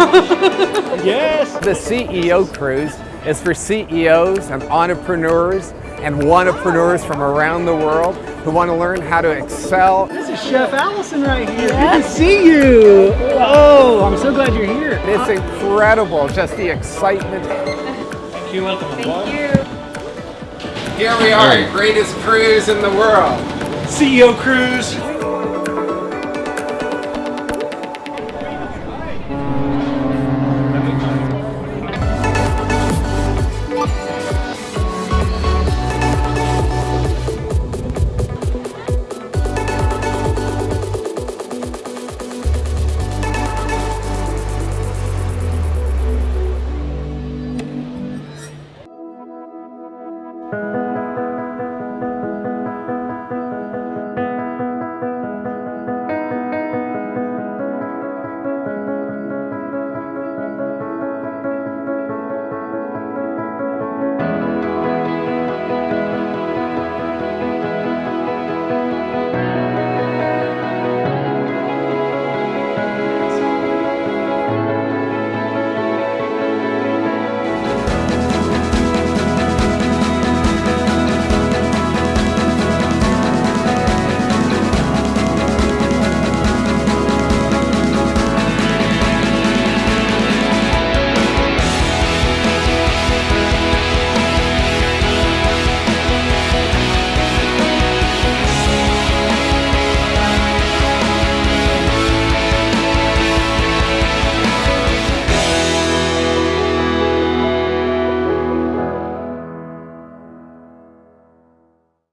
yes. The CEO Cruise is for CEOs and entrepreneurs and wantrepreneurs from around the world who want to learn how to excel. This is Chef Allison right here. Good to see you. Oh, I'm so glad you're here. It's uh, incredible, just the excitement. Thank you welcome. Thank you. Here we are, greatest cruise in the world. CEO Cruise.